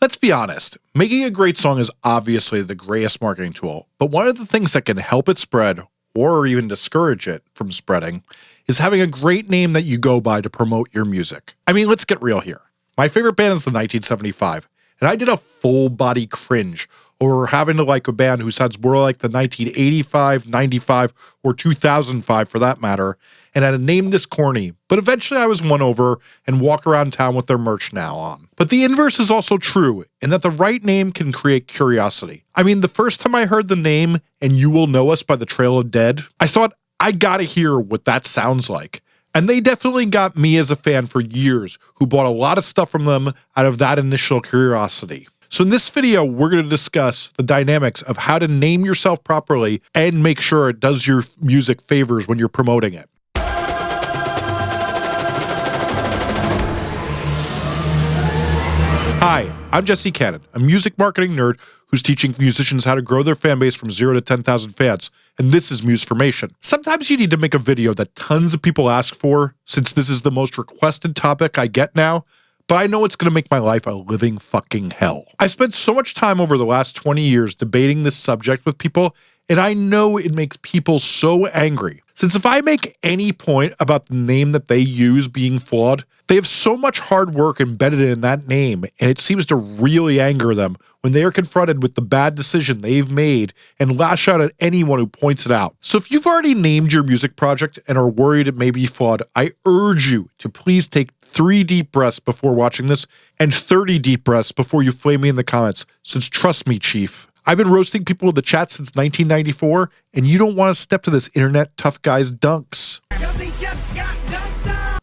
Let's be honest, making a great song is obviously the greatest marketing tool, but one of the things that can help it spread, or even discourage it from spreading, is having a great name that you go by to promote your music. I mean, let's get real here. My favorite band is the 1975, and I did a full body cringe over having to like a band who sounds more like the 1985, 95, or 2005 for that matter, and had a name this corny, but eventually I was won over and walk around town with their merch now on. But the inverse is also true, in that the right name can create curiosity. I mean, the first time I heard the name, and You Will Know Us by the Trail of Dead, I thought, I gotta hear what that sounds like. And they definitely got me as a fan for years, who bought a lot of stuff from them out of that initial curiosity. So in this video, we're going to discuss the dynamics of how to name yourself properly and make sure it does your music favors when you're promoting it. Hi, I'm Jesse Cannon, a music marketing nerd who's teaching musicians how to grow their fan base from zero to 10,000 fans, and this is Musformation. Sometimes you need to make a video that tons of people ask for, since this is the most requested topic I get now, but I know it's going to make my life a living fucking hell. I spent so much time over the last 20 years debating this subject with people, and I know it makes people so angry. Since if I make any point about the name that they use being flawed, they have so much hard work embedded in that name, and it seems to really anger them when they are confronted with the bad decision they've made and lash out at anyone who points it out. So if you've already named your music project and are worried it may be flawed, I urge you to please take three deep breaths before watching this and 30 deep breaths before you flame me in the comments, since trust me, Chief, I've been roasting people in the chat since 1994, and you don't want to step to this internet tough guy's dunks.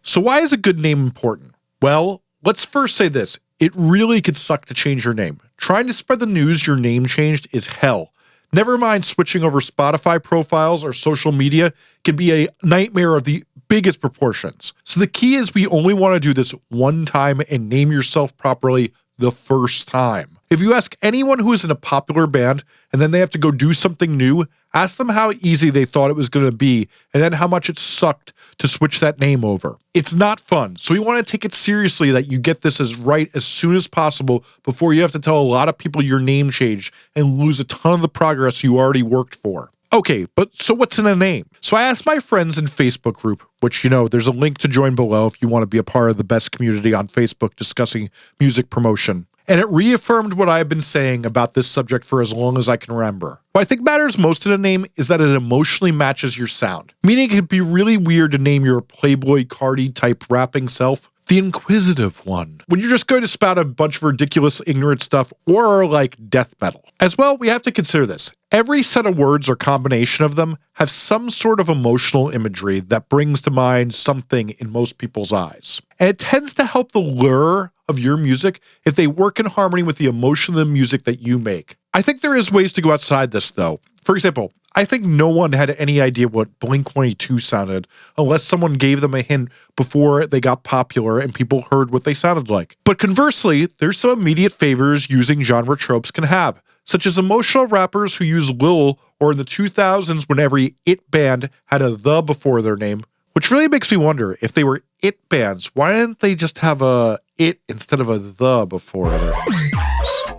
So why is a good name important? Well, let's first say this. It really could suck to change your name. Trying to spread the news your name changed is hell. Never mind switching over Spotify profiles or social media can be a nightmare of the biggest proportions. So the key is we only want to do this one time and name yourself properly the first time. If you ask anyone who is in a popular band and then they have to go do something new, ask them how easy they thought it was going to be and then how much it sucked to switch that name over. It's not fun, so we want to take it seriously that you get this as right as soon as possible before you have to tell a lot of people your name changed and lose a ton of the progress you already worked for. Okay, but so what's in a name? So I asked my friends in Facebook group, which you know, there's a link to join below if you want to be a part of the best community on Facebook discussing music promotion and it reaffirmed what I have been saying about this subject for as long as I can remember. What I think matters most in a name is that it emotionally matches your sound, meaning it could be really weird to name your Playboi Carti type rapping self the inquisitive one. When you're just going to spout a bunch of ridiculous, ignorant stuff, or like death metal. As well, we have to consider this. Every set of words or combination of them have some sort of emotional imagery that brings to mind something in most people's eyes. And it tends to help the lure of your music if they work in harmony with the emotion of the music that you make. I think there is ways to go outside this though. For example, I think no one had any idea what Blink 182 sounded unless someone gave them a hint before they got popular and people heard what they sounded like. But conversely, there's some immediate favors using genre tropes can have, such as emotional rappers who use Lil or in the 2000s when every it band had a the before their name, which really makes me wonder if they were it bands, why didn't they just have a it instead of a the before their names?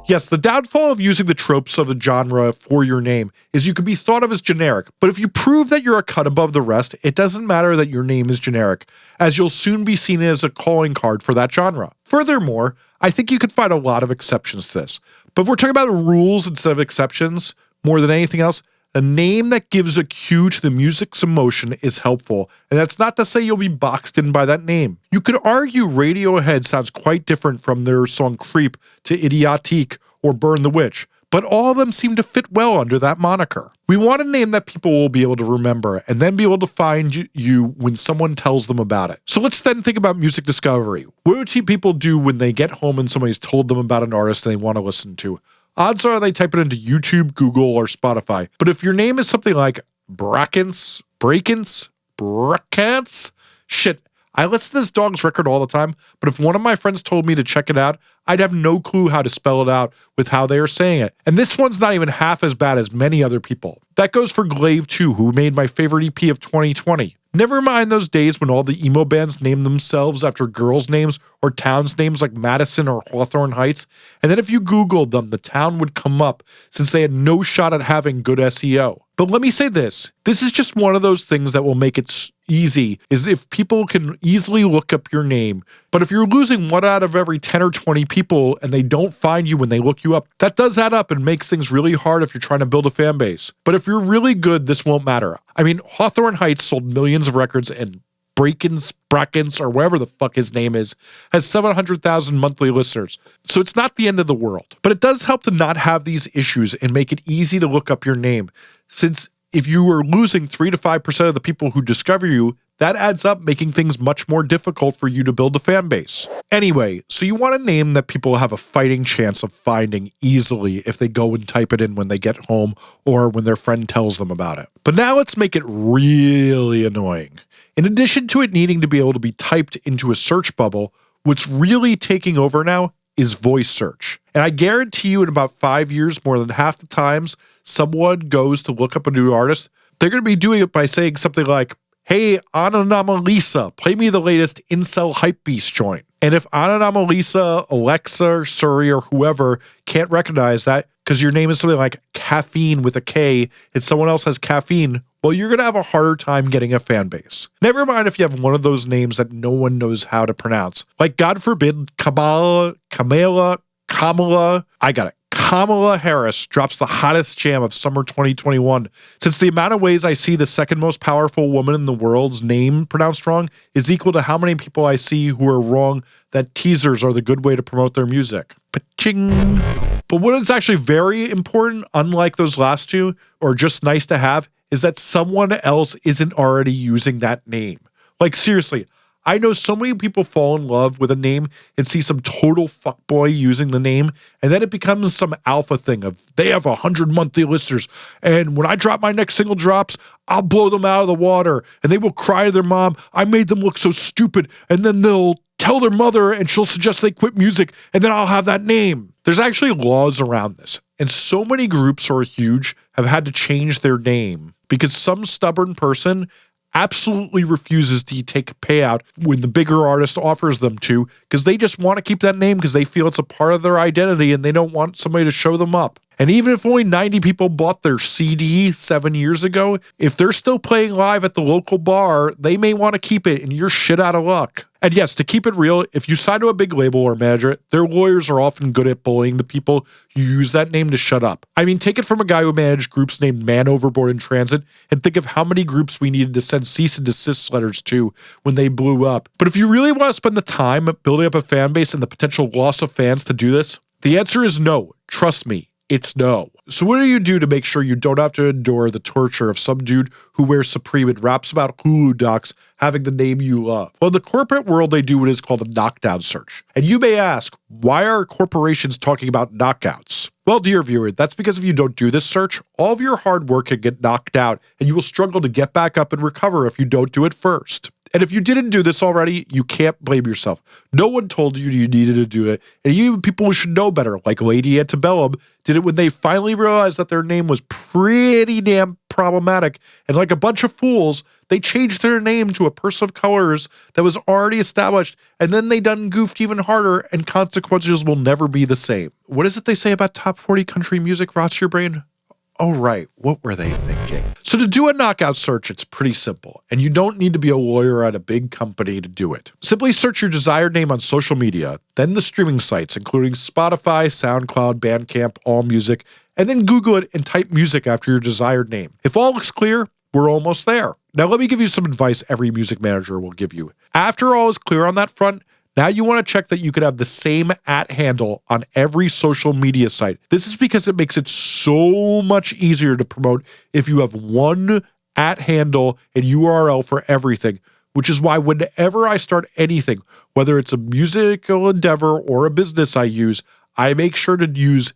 Yes, the downfall of using the tropes of a genre for your name is you can be thought of as generic, but if you prove that you're a cut above the rest, it doesn't matter that your name is generic, as you'll soon be seen as a calling card for that genre. Furthermore, I think you could find a lot of exceptions to this. But if we're talking about rules instead of exceptions, more than anything else, a name that gives a cue to the music's emotion is helpful, and that's not to say you'll be boxed in by that name. You could argue Radiohead sounds quite different from their song Creep to Idioteque or Burn the Witch, but all of them seem to fit well under that moniker. We want a name that people will be able to remember and then be able to find you when someone tells them about it. So let's then think about music discovery. What do people do when they get home and somebody's told them about an artist they want to listen to? Odds are they type it into YouTube, Google, or Spotify. But if your name is something like Brackens, Brakens, Brackens, shit, I listen to this dog's record all the time, but if one of my friends told me to check it out, I'd have no clue how to spell it out with how they are saying it. And this one's not even half as bad as many other people. That goes for Glaive 2, who made my favorite EP of 2020. Never mind those days when all the emo bands named themselves after girls' names or towns names like Madison or Hawthorne Heights. And then if you Googled them, the town would come up since they had no shot at having good SEO. But let me say this this is just one of those things that will make it easy is if people can easily look up your name. But if you're losing one out of every 10 or 20 people and they don't find you when they look you up, that does add up and makes things really hard if you're trying to build a fan base. But if you're really good, this won't matter. I mean, Hawthorne Heights sold millions of records and Brakens, Brackens, or whatever the fuck his name is, has 700,000 monthly listeners. So it's not the end of the world. But it does help to not have these issues and make it easy to look up your name. Since if you are losing 3 to 5% of the people who discover you, that adds up, making things much more difficult for you to build a fan base. Anyway, so you want a name that people have a fighting chance of finding easily if they go and type it in when they get home or when their friend tells them about it. But now let's make it really annoying. In addition to it needing to be able to be typed into a search bubble, what's really taking over now is voice search. And I guarantee you, in about five years, more than half the times someone goes to look up a new artist, they're going to be doing it by saying something like, Hey, Ananamalisa, play me the latest Incel Hypebeast joint. And if Ananamalisa, Alexa, Siri, or whoever can't recognize that because your name is something like caffeine with a K and someone else has caffeine, well, you're going to have a harder time getting a fan base. Never mind if you have one of those names that no one knows how to pronounce. Like, God forbid, Kamala, Kamala, Kamala, I got it. Kamala Harris drops the hottest jam of summer 2021. Since the amount of ways I see the second most powerful woman in the world's name pronounced wrong is equal to how many people I see who are wrong that teasers are the good way to promote their music. Pa-ching. But what is actually very important, unlike those last two, or just nice to have, is that someone else isn't already using that name. Like, seriously, I know so many people fall in love with a name and see some total fuckboy using the name, and then it becomes some alpha thing of they have a hundred monthly listeners, and when I drop my next single drops, I'll blow them out of the water, and they will cry to their mom, I made them look so stupid, and then they'll tell their mother and she'll suggest they quit music, and then I'll have that name. There's actually laws around this, and so many groups who are huge have had to change their name because some stubborn person absolutely refuses to take a payout when the bigger artist offers them to because they just want to keep that name because they feel it's a part of their identity and they don't want somebody to show them up. And even if only 90 people bought their CD seven years ago, if they're still playing live at the local bar, they may want to keep it and you're shit out of luck. And yes, to keep it real, if you sign to a big label or manager, their lawyers are often good at bullying the people who use that name to shut up. I mean, take it from a guy who managed groups named Man Overboard in Transit and think of how many groups we needed to send cease and desist letters to when they blew up. But if you really want to spend the time building up a fan base and the potential loss of fans to do this, the answer is no. Trust me, it's no. So what do you do to make sure you don't have to endure the torture of some dude who wears Supreme and raps about Hulu docs having the name you love? Well, in the corporate world, they do what is called a knockdown search. And you may ask, why are corporations talking about knockouts? Well, dear viewer, that's because if you don't do this search, all of your hard work can get knocked out and you will struggle to get back up and recover if you don't do it first. And if you didn't do this already, you can't blame yourself. No one told you you needed to do it. And even people who should know better, like Lady Antebellum, did it when they finally realized that their name was pretty damn problematic. And like a bunch of fools, they changed their name to a person of colors that was already established. And then they done goofed even harder, and consequences will never be the same. What is it they say about top 40 country music rots your brain? Oh, right. What were they thinking? So, to do a knockout search, it's pretty simple, and you don't need to be a lawyer at a big company to do it. Simply search your desired name on social media, then the streaming sites, including Spotify, SoundCloud, Bandcamp, AllMusic, and then Google it and type music after your desired name. If all looks clear, we're almost there. Now, let me give you some advice every music manager will give you. After all is clear on that front, now you want to check that you could have the same at handle on every social media site. This is because it makes it so much easier to promote if you have one at handle and URL for everything, which is why whenever I start anything, whether it's a musical endeavor or a business I use, I make sure to use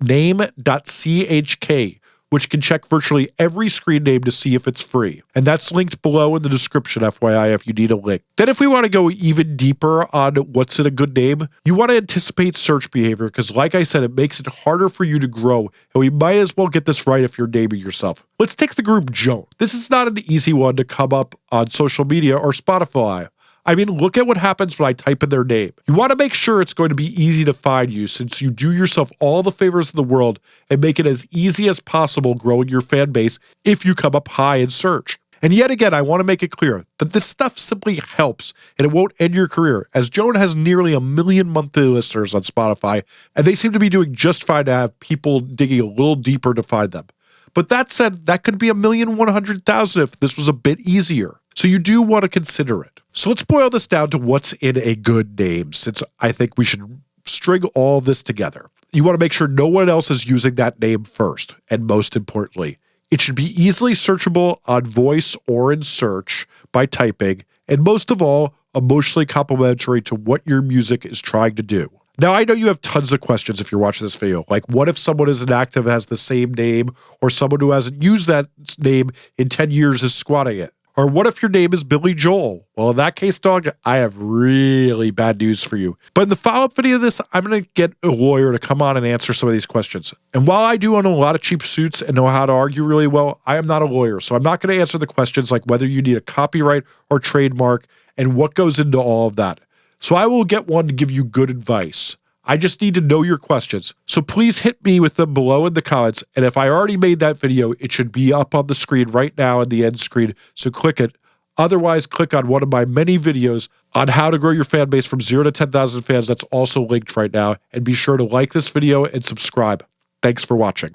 name.chk which can check virtually every screen name to see if it's free. And that's linked below in the description, FYI, if you need a link. Then, if we want to go even deeper on what's in a good name, you want to anticipate search behavior because, like I said, it makes it harder for you to grow. And we might as well get this right if you're naming yourself. Let's take the group Joan. This is not an easy one to come up on social media or Spotify. I mean, look at what happens when I type in their name. You want to make sure it's going to be easy to find you since you do yourself all the favors in the world and make it as easy as possible growing your fan base if you come up high in search. And yet again, I want to make it clear that this stuff simply helps and it won't end your career, as Joan has nearly a million monthly listeners on Spotify, and they seem to be doing just fine to have people digging a little deeper to find them. But that said, that could be a million one hundred thousand if this was a bit easier. So you do want to consider it. So let's boil this down to what's in a good name, since I think we should string all this together. You want to make sure no one else is using that name first, and most importantly, it should be easily searchable on voice or in search by typing, and most of all, emotionally complementary to what your music is trying to do. Now, I know you have tons of questions if you're watching this video, like what if someone is inactive, active has the same name, or someone who hasn't used that name in 10 years is squatting it? Or what if your name is Billy Joel? Well, in that case, dog, I have really bad news for you. But in the follow up video of this, I'm going to get a lawyer to come on and answer some of these questions. And while I do own a lot of cheap suits and know how to argue really well, I am not a lawyer. So I'm not going to answer the questions like whether you need a copyright or trademark and what goes into all of that. So I will get one to give you good advice. I just need to know your questions. So please hit me with them below in the comments. And if I already made that video, it should be up on the screen right now in the end screen. So click it. Otherwise, click on one of my many videos on how to grow your fan base from zero to 10,000 fans. That's also linked right now. And be sure to like this video and subscribe. Thanks for watching.